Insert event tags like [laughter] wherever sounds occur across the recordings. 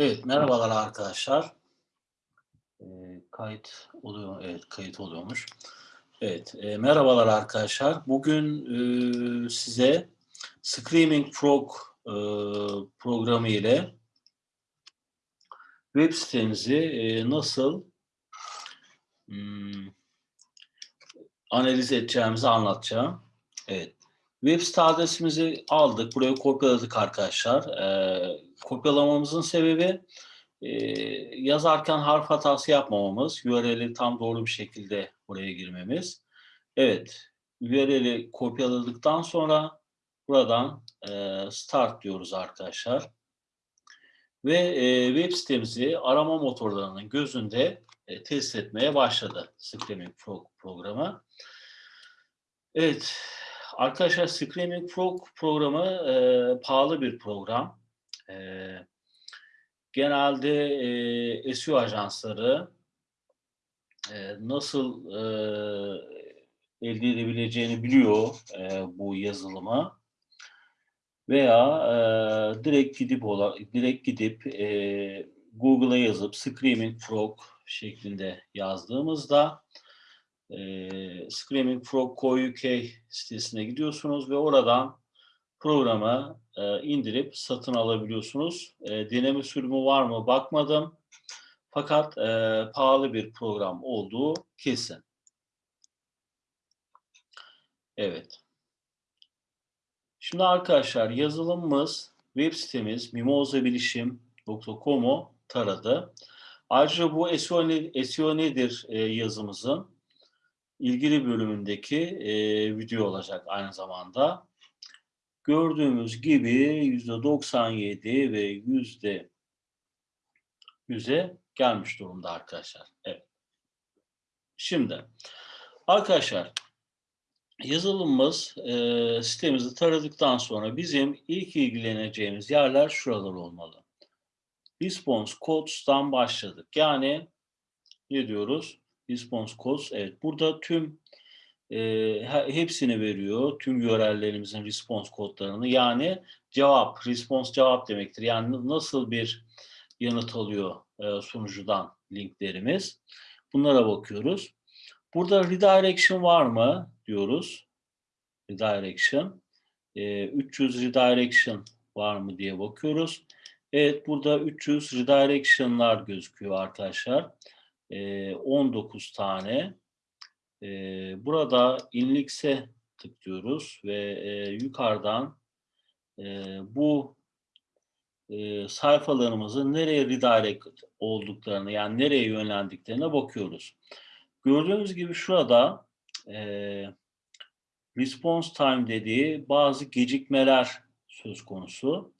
Evet, merhabalar arkadaşlar. Ee, kayıt oluyor, evet kayıt oluyormuş. Evet, e, merhabalar arkadaşlar. Bugün e, size Screaming Frog e, programı ile web sitenizi e, nasıl hmm, analiz edeceğimizi anlatacağım. Evet, web site adresimizi aldık, buraya kopyaladık arkadaşlar. E, kopyalamamızın sebebi e, yazarken harf hatası yapmamamız, URL'i tam doğru bir şekilde buraya girmemiz. Evet, URL'i kopyaladıktan sonra buradan e, start diyoruz arkadaşlar. Ve e, web sitemizi arama motorlarının gözünde e, test etmeye başladı Screaming Frog programı. Evet, arkadaşlar Screaming Frog programı e, pahalı bir program. E, genelde e, SEO ajansları e, nasıl e, elde edebileceğini biliyor e, bu yazılıma veya e, direkt gidip direkt gidip e, Google'a yazıp Screaming Frog şeklinde yazdığımızda e, Screaming Frog Co.uk sitesine gidiyorsunuz ve oradan programı e, indirip satın alabiliyorsunuz. E, deneme sürümü var mı bakmadım. Fakat e, pahalı bir program olduğu kesin. Evet. Şimdi arkadaşlar yazılımımız, web sitemiz mimozabilişim.com'u taradı. Ayrıca bu SEO, ne, SEO nedir e, yazımızın ilgili bölümündeki e, video olacak aynı zamanda. Gördüğümüz gibi yüzde 97 ve yüzde 100'e gelmiş durumda arkadaşlar. Evet. Şimdi arkadaşlar yazılımımız e, sitemizi taradıktan sonra bizim ilk ilgileneceğimiz yerler şuralar olmalı. Response Codes'tan başladık. Yani ne diyoruz? Response Codes. Evet burada tüm e, hepsini veriyor. Tüm URL'lerimizin response kodlarını. Yani cevap, response cevap demektir. Yani nasıl bir yanıt alıyor e, sunucudan linklerimiz. Bunlara bakıyoruz. Burada redirection var mı diyoruz. Redirection. E, 300 redirection var mı diye bakıyoruz. Evet burada 300 redirection'lar gözüküyor arkadaşlar. E, 19 tane. Burada inlix'e tıklıyoruz ve yukarıdan bu e, sayfalarımızın nereye redirect olduklarını yani nereye yönlendiklerine bakıyoruz. Gördüğünüz gibi şurada response time dediği bazı gecikmeler söz konusu.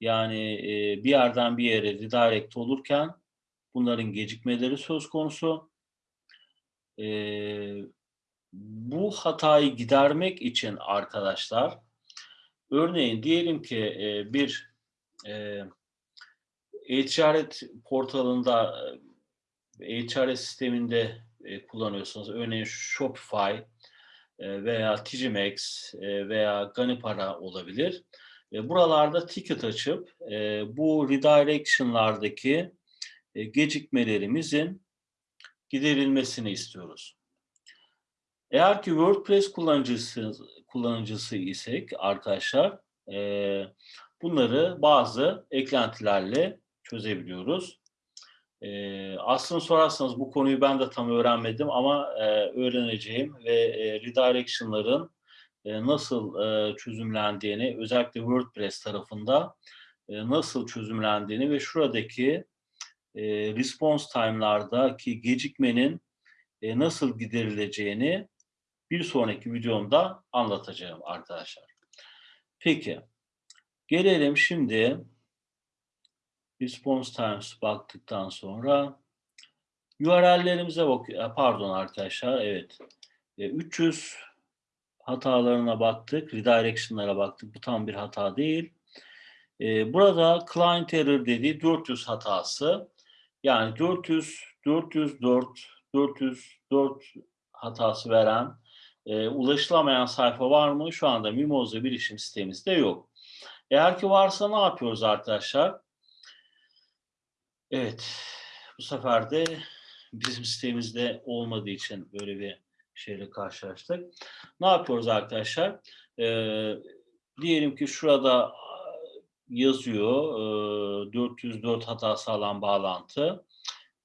Yani bir yerden bir yere redirect olurken bunların gecikmeleri söz konusu e, bu hatayı gidermek için arkadaşlar örneğin diyelim ki e, bir e-ticaret portalında e-ticaret sisteminde e, kullanıyorsanız örneğin Shopify e, veya Tgmax e, veya Ganipara olabilir. E, buralarda ticket açıp e, bu redirection'lardaki gecikmelerimizin giderilmesini istiyoruz. Eğer ki WordPress kullanıcısı, kullanıcısı isek arkadaşlar e, bunları bazı eklentilerle çözebiliyoruz. E, aslında sorarsanız bu konuyu ben de tam öğrenmedim ama e, öğreneceğim ve e, redirection'ların e, nasıl e, çözümlendiğini özellikle WordPress tarafında e, nasıl çözümlendiğini ve şuradaki e, response time'lardaki gecikmenin e, nasıl giderileceğini bir sonraki videomda anlatacağım arkadaşlar. Peki, gelelim şimdi response times baktıktan sonra URL'lerimize bak e, pardon arkadaşlar evet e, 300 hatalarına baktık, redirection'lara baktık. Bu tam bir hata değil. E, burada client error dediği 400 hatası. Yani 400, 404, 404 hatası veren e, ulaşılamayan sayfa var mı? Şu anda Mimoza bilişim sitemizde yok. Eğer ki varsa ne yapıyoruz arkadaşlar? Evet, bu sefer de bizim sitemizde olmadığı için böyle bir şeyle karşılaştık. Ne yapıyoruz arkadaşlar? Ee, diyelim ki şurada yazıyor e, 404 hatası alan bağlantı.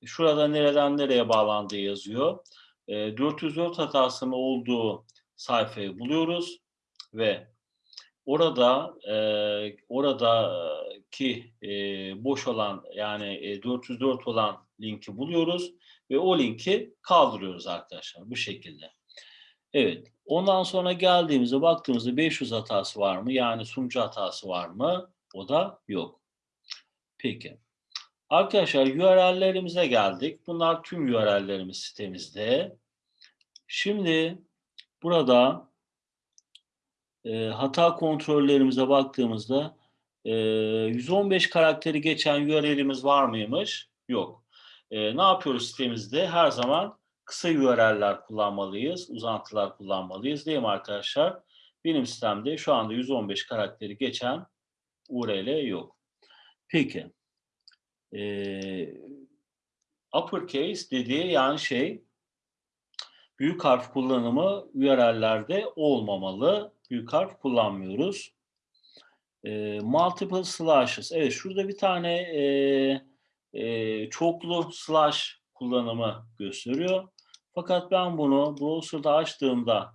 Şurada nereden nereye bağlandığı yazıyor. E, 404 hatasının olduğu sayfayı buluyoruz ve orada e, oradaki e, boş olan yani e, 404 olan linki buluyoruz ve o linki kaldırıyoruz arkadaşlar bu şekilde. Evet. Ondan sonra geldiğimizde baktığımızda 500 hatası var mı? Yani sunucu hatası var mı? O da yok. Peki. Arkadaşlar URL'lerimize geldik. Bunlar tüm URL'lerimiz sitemizde. Şimdi burada e, hata kontrollerimize baktığımızda e, 115 karakteri geçen URL'imiz var mıymış? Yok. E, ne yapıyoruz sitemizde? Her zaman kısa URL'ler kullanmalıyız, uzantılar kullanmalıyız değil mi arkadaşlar? Benim sistemde şu anda 115 karakteri geçen URL yok. Peki. Ee, uppercase dediği yani şey büyük harf kullanımı URL'lerde olmamalı. Büyük harf kullanmıyoruz. E, multiple slashes. Evet şurada bir tane e, e, çoklu slash kullanımı gösteriyor. Fakat ben bunu browser'da açtığımda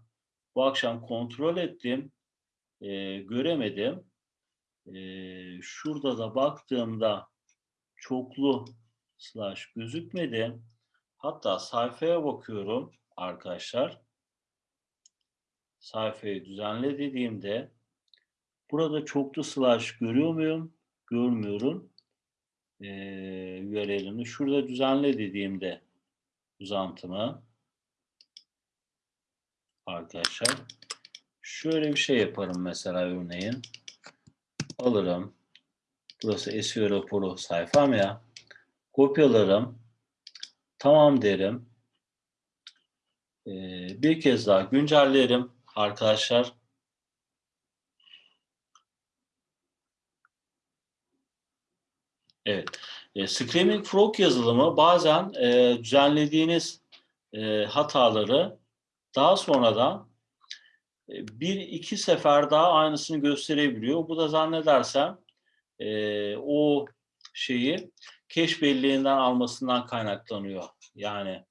bu akşam kontrol ettim. E, göremedim. E, şurada da baktığımda çoklu slash gözükmedi. Hatta sayfaya bakıyorum arkadaşlar. Sayfayı düzenle dediğimde burada çoklu slash görüyor muyum? Görmüyorum. Ee, URL'ini. Şurada düzenle dediğimde uzantımı arkadaşlar. Şöyle bir şey yaparım mesela örneğin. Alırım. Burası SEO raporu sayfam ya. Kopyalarım. Tamam derim. Ee, bir kez daha güncellerim arkadaşlar. Evet. E, Screaming Frog yazılımı bazen e, düzenlediğiniz e, hataları daha sonradan bir iki sefer daha aynısını gösterebiliyor. Bu da zannedersem e, o şeyi keş belleğinden almasından kaynaklanıyor. Yani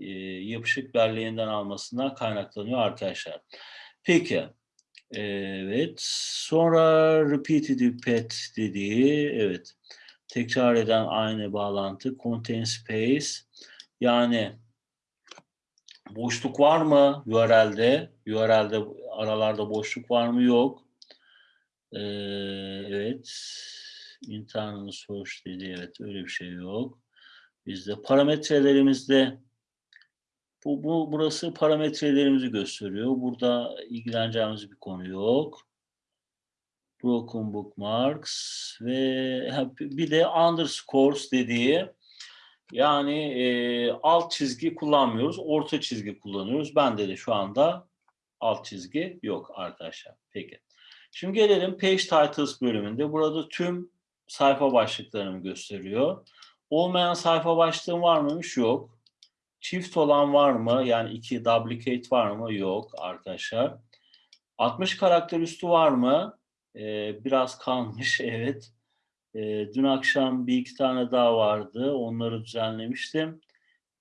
e, yapışık belleğinden almasından kaynaklanıyor arkadaşlar. Peki. Evet. Sonra repeated pet dediği evet. Tekrar eden aynı bağlantı. Contain space. Yani boşluk var mı URL'de? URL'de aralarda boşluk var mı? Yok. Ee, evet. Internal source dedi. Evet öyle bir şey yok. Bizde parametrelerimizde bu, bu burası parametrelerimizi gösteriyor. Burada ilgileneceğimiz bir konu yok. Broken bookmarks ve bir de underscores dediği yani e, alt çizgi kullanmıyoruz. Orta çizgi kullanıyoruz. Bende de şu anda alt çizgi yok arkadaşlar. Peki. Şimdi gelelim Page Titles bölümünde. Burada tüm sayfa başlıklarını gösteriyor. Olmayan sayfa başlığım var mıymış? Yok. Çift olan var mı? Yani iki duplicate var mı? Yok arkadaşlar. 60 karakter üstü var mı? Ee, biraz kalmış [laughs] evet. Ee, dün akşam bir iki tane daha vardı. Onları düzenlemiştim.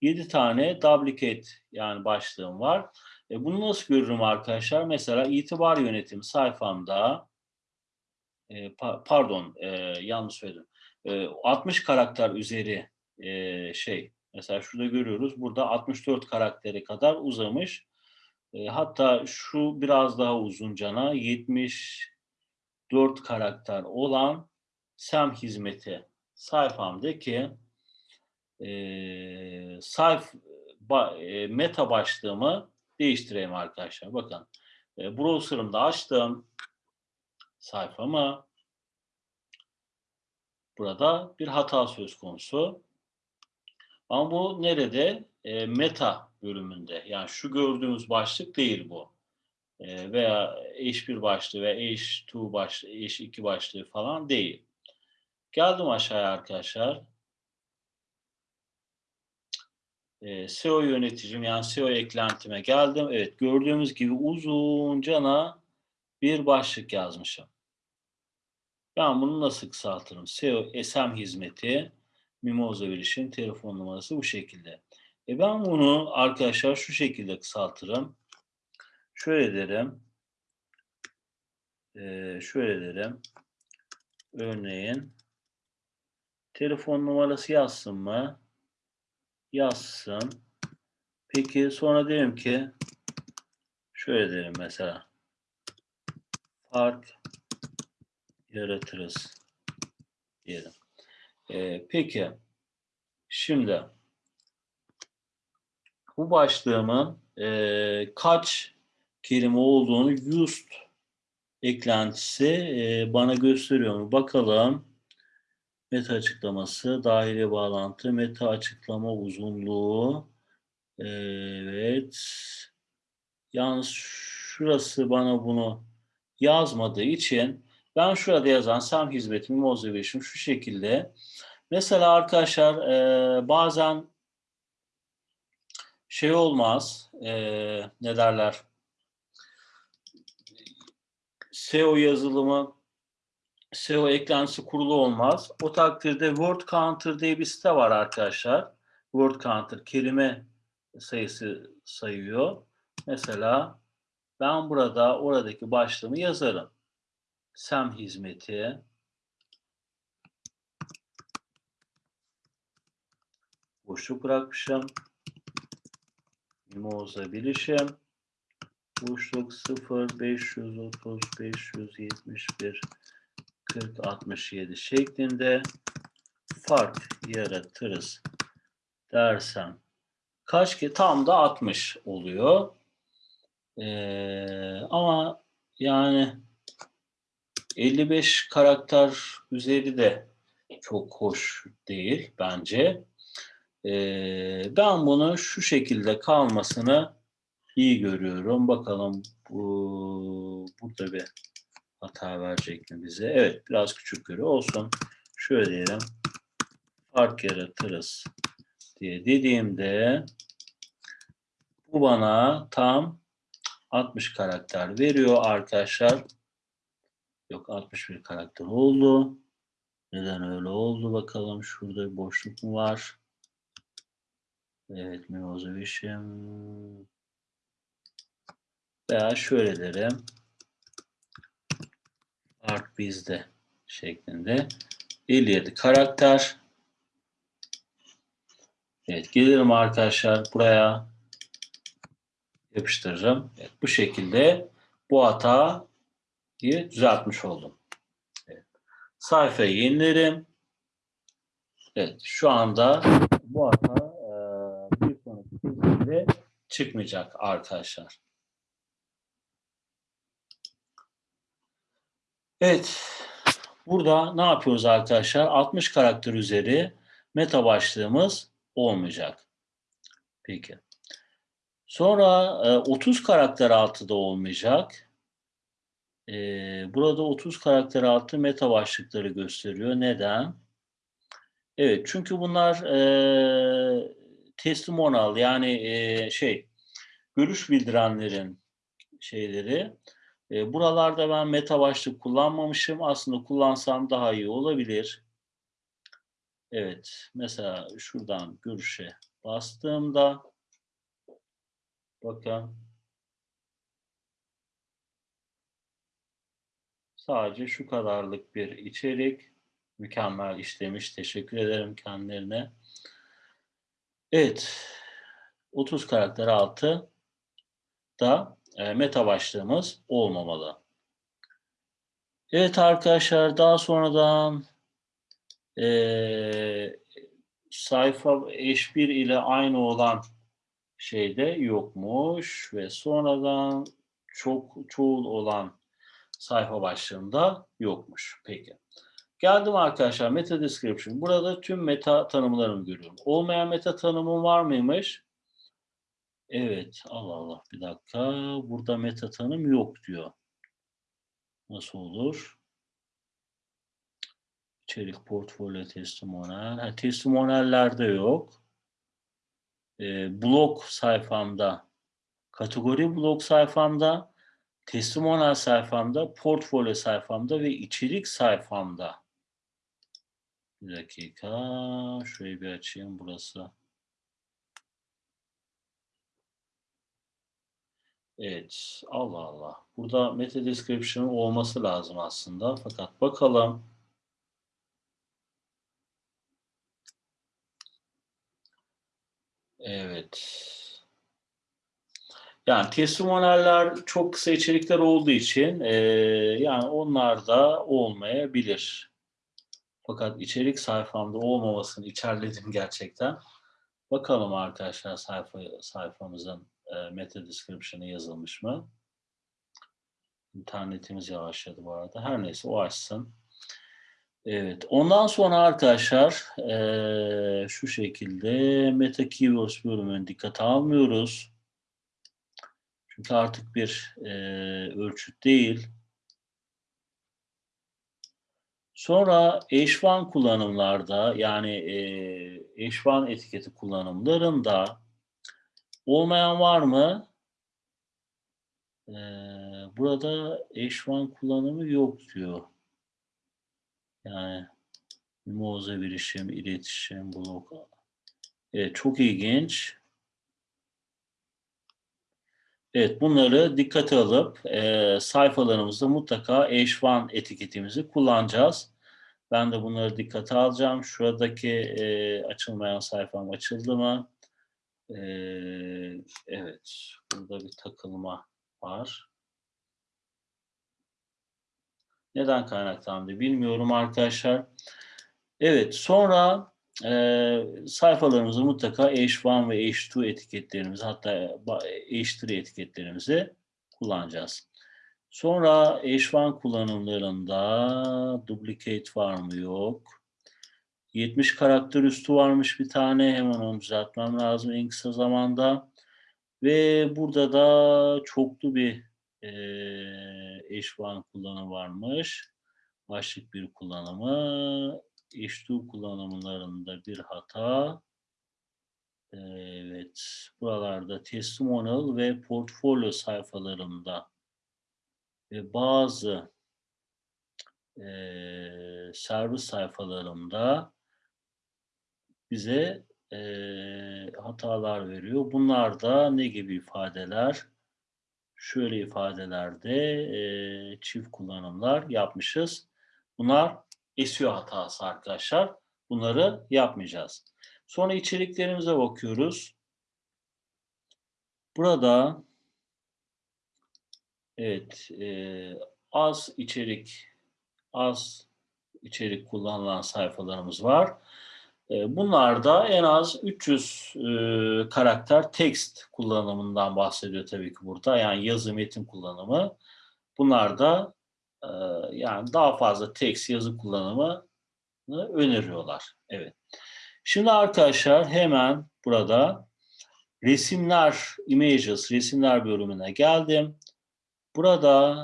7 tane duplicate yani başlığım var. E, bunu nasıl görürüm arkadaşlar? Mesela itibar yönetimi sayfamda e, pa pardon e, yanlış söyledim. E, 60 karakter üzeri e, şey mesela şurada görüyoruz. Burada 64 karaktere kadar uzamış. E, hatta şu biraz daha uzun cana 74 karakter olan SEM hizmeti sayfamdaki e, sayf ba, e, meta başlığımı değiştireyim arkadaşlar. Bakın e, browser'ımda açtım sayfamı. Burada bir hata söz konusu. Ama bu nerede? E, meta bölümünde. Yani şu gördüğümüz başlık değil bu. E, veya H1 başlığı veya H2 başlığı, H2 başlığı falan değil. Geldim aşağıya arkadaşlar. E, SEO yöneticim yani SEO eklentime geldim. Evet gördüğümüz gibi uzuncana bir başlık yazmışım. Ben bunu nasıl kısaltırım? SEO SM hizmeti Mimoza Bilişim telefon numarası bu şekilde. E ben bunu arkadaşlar şu şekilde kısaltırım. Şöyle derim. E, şöyle derim. Örneğin telefon numarası yazsın mı? Yazsın. Peki sonra derim ki şöyle derim mesela fark yaratırız diyelim. Ee, peki şimdi bu başlığımın e, kaç kelime olduğunu used eklentisi e, bana gösteriyor mu? Bakalım. Meta açıklaması, dahili bağlantı, meta açıklama uzunluğu. Evet. Yalnız şurası bana bunu yazmadığı için ben şurada yazan SAM hizmetimi Mozilla şu şekilde. Mesela arkadaşlar e, bazen şey olmaz, e, ne derler, SEO yazılımı, SEO eklentisi kurulu olmaz. O takdirde Word Counter diye bir site var arkadaşlar. Word Counter kelime sayısı sayıyor. Mesela ben burada oradaki başlığımı yazarım. SEM hizmeti boşluk bırakmışım. Mimoza bilişim boşluk 0 530 571 40 67 şeklinde fark yaratırız dersem kaç ki tam da 60 oluyor. Ee, ama yani 55 karakter üzeri de çok hoş değil bence. Ee, ben bunu şu şekilde kalmasını iyi görüyorum. Bakalım bu burada bir hata verecek mi bize? Evet biraz küçük görüyor. Olsun. Şöyle diyelim. Fark yaratırız diye dediğimde bu bana tam 60 karakter veriyor arkadaşlar. Yok 61 karakter oldu. Neden öyle oldu bakalım. Şurada bir boşluk mu var? Evet Mimozovision. Veya şöyle derim. Art bizde şeklinde. 57 karakter. Evet gelirim arkadaşlar buraya yapıştırırım. Evet, bu şekilde bu hatayı düzeltmiş oldum. Evet. Sayfayı yenilerim. Evet şu anda bu hata e, bir sonraki çıkmayacak arkadaşlar. Evet. Burada ne yapıyoruz arkadaşlar? 60 karakter üzeri meta başlığımız olmayacak. Peki. Sonra 30 karakter altı da olmayacak. Burada 30 karakter altı meta başlıkları gösteriyor. Neden? Evet çünkü bunlar testimonial yani şey görüş bildirenlerin şeyleri. E, buralarda ben meta başlık kullanmamışım. Aslında kullansam daha iyi olabilir. Evet. Mesela şuradan görüşe bastığımda bakın sadece şu kadarlık bir içerik mükemmel işlemiş. Teşekkür ederim kendilerine. Evet. 30 karakter altı da e, meta başlığımız olmamalı. Evet arkadaşlar daha sonradan e, sayfa H1 ile aynı olan şeyde yokmuş ve sonradan çok çoğul olan sayfa başlığında yokmuş. Peki. Geldim arkadaşlar meta description. Burada tüm meta tanımlarını görüyorum. Olmayan meta tanımım var mıymış? Evet, Allah Allah bir dakika. Burada meta tanım yok diyor. Nasıl olur? İçerik portfolyo testimonial. Ha, testimoniallerde yok. e, blog sayfamda, kategori blog sayfamda, testimonial sayfamda, portfolyo sayfamda ve içerik sayfamda. Bir dakika, şöyle bir açayım burası. Evet, Allah Allah. Burada meta description olması lazım aslında. Fakat bakalım. Evet. Yani testimonialler çok kısa içerikler olduğu için e, yani onlar da olmayabilir. Fakat içerik sayfamda olmamasını içerledim gerçekten. Bakalım arkadaşlar sayfa sayfamızın e, meta description'ı yazılmış mı? İnternetimiz yavaşladı bu arada. Her neyse o açsın. Evet. Ondan sonra arkadaşlar e, şu şekilde meta keywords bölümünü dikkate almıyoruz. Çünkü artık bir e, ölçüt değil. Sonra H1 kullanımlarda yani e, H1 etiketi kullanımlarında olmayan var mı? Ee, burada H1 kullanımı yok diyor. Yani mimoza bilişim, iletişim, blok. Evet, çok ilginç. Evet, bunları dikkate alıp e, sayfalarımızda mutlaka H1 etiketimizi kullanacağız. Ben de bunları dikkate alacağım. Şuradaki e, açılmayan sayfam açıldı mı? E, evet, burada bir takılma var. Neden kaynaklandı bilmiyorum arkadaşlar. Evet, sonra e, sayfalarımızı mutlaka H1 ve H2 etiketlerimizi hatta H3 etiketlerimizi kullanacağız. Sonra H1 kullanımlarında duplicate var mı yok. 70 karakter üstü varmış bir tane. Hemen onu düzeltmem lazım en kısa zamanda. Ve burada da çoklu bir e, H1 kullanımı varmış. Başlık bir kullanımı. H2 kullanımlarında bir hata. Evet. Buralarda testimonial ve portfolyo sayfalarında ve bazı e, servis sayfalarında bize e, hatalar veriyor. Bunlar da ne gibi ifadeler? Şöyle ifadelerde e, çift kullanımlar yapmışız. Bunlar SEO hatası arkadaşlar. Bunları yapmayacağız. Sonra içeriklerimize bakıyoruz. Burada evet e, az içerik az içerik kullanılan sayfalarımız var. E, bunlarda en az 300 e, karakter text kullanımından bahsediyor tabii ki burada. Yani yazı metin kullanımı. Bunlar da e, yani daha fazla text yazı kullanımı öneriyorlar. Evet. Şimdi arkadaşlar hemen burada resimler, images, resimler bölümüne geldim. Burada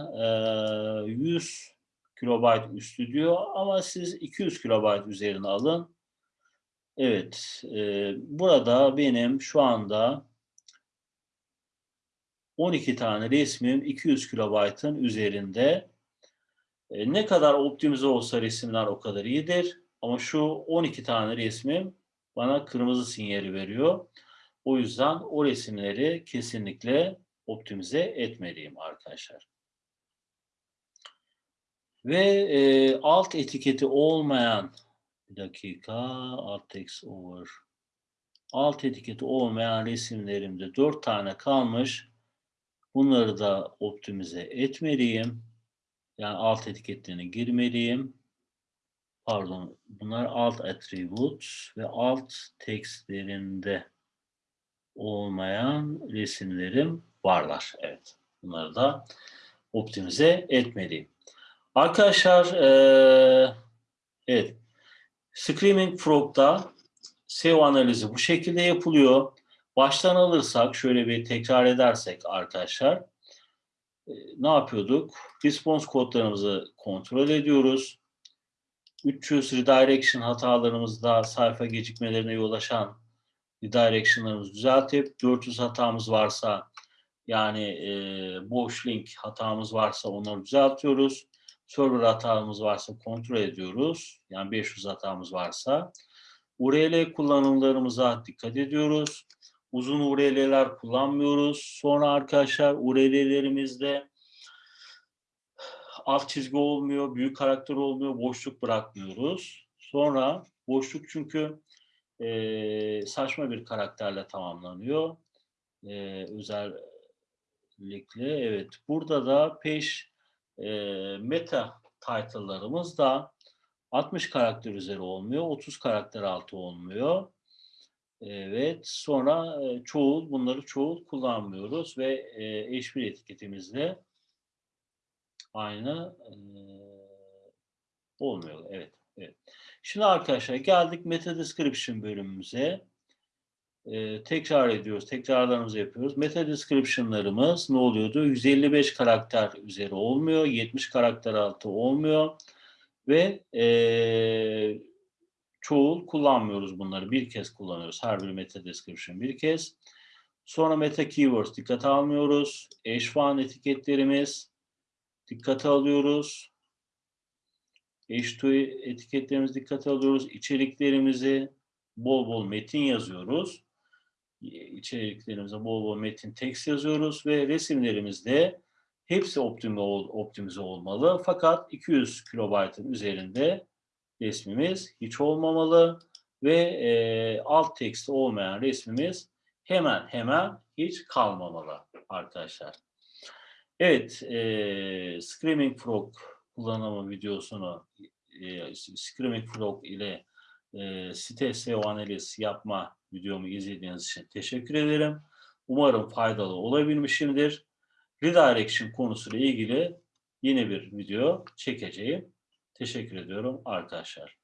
e, 100 kilobayt üstü diyor ama siz 200 kilobayt üzerine alın. Evet, e, burada benim şu anda 12 tane resmim 200 kilobaytın üzerinde. E, ne kadar optimize olsa resimler o kadar iyidir. Ama şu 12 tane resmim bana kırmızı sinyali veriyor. O yüzden o resimleri kesinlikle optimize etmeliyim arkadaşlar. Ve e, alt etiketi olmayan bir dakika alt text over alt etiketi olmayan resimlerimde 4 tane kalmış. Bunları da optimize etmeliyim. Yani alt etiketlerine girmeliyim. Pardon, bunlar alt attributes ve alt textlerinde olmayan resimlerim varlar. Evet, bunları da optimize etmeliyim. Arkadaşlar, ee, evet, Screaming Frog'da SEO analizi bu şekilde yapılıyor. Baştan alırsak, şöyle bir tekrar edersek arkadaşlar, e, ne yapıyorduk? Response kodlarımızı kontrol ediyoruz. 300 redirection hatalarımızda sayfa gecikmelerine yol açan redirection'larımızı düzeltip 400 hatamız varsa yani e, boş link hatamız varsa onları düzeltiyoruz. Server hatamız varsa kontrol ediyoruz. Yani 500 hatamız varsa. URL kullanımlarımıza dikkat ediyoruz. Uzun URL'ler kullanmıyoruz. Sonra arkadaşlar URL'lerimizde alt çizgi olmuyor, büyük karakter olmuyor, boşluk bırakmıyoruz. Sonra boşluk çünkü e, saçma bir karakterle tamamlanıyor. E, özellikle evet. Burada da peş e, meta title'larımız da 60 karakter üzeri olmuyor, 30 karakter altı olmuyor. Evet, sonra e, çoğul, bunları çoğul kullanmıyoruz ve e, H1 etiketimizde aynı e, olmuyor. Evet, evet. Şimdi arkadaşlar geldik meta description bölümümüze. E, tekrar ediyoruz, tekrarlarımızı yapıyoruz. Meta description'larımız ne oluyordu? 155 karakter üzeri olmuyor, 70 karakter altı olmuyor ve e, çoğul kullanmıyoruz bunları. Bir kez kullanıyoruz. Her bir meta description bir kez. Sonra meta keywords dikkate almıyoruz. H1 etiketlerimiz dikkate alıyoruz. H2 etiketlerimizi dikkate alıyoruz. İçeriklerimizi bol bol metin yazıyoruz. İçeriklerimize bol bol metin text yazıyoruz ve resimlerimizde hepsi optimize, optimize olmalı. Fakat 200 kilobaytın üzerinde resmimiz hiç olmamalı ve e, alt teksti olmayan resmimiz hemen hemen hiç kalmamalı arkadaşlar. Evet, e, Screaming Frog kullanımı videosunu e, Screaming Frog ile e, site SEO analiz yapma videomu izlediğiniz için teşekkür ederim. Umarım faydalı olabilmişimdir. Redirection konusuyla ilgili yeni bir video çekeceğim. Teşekkür ediyorum arkadaşlar.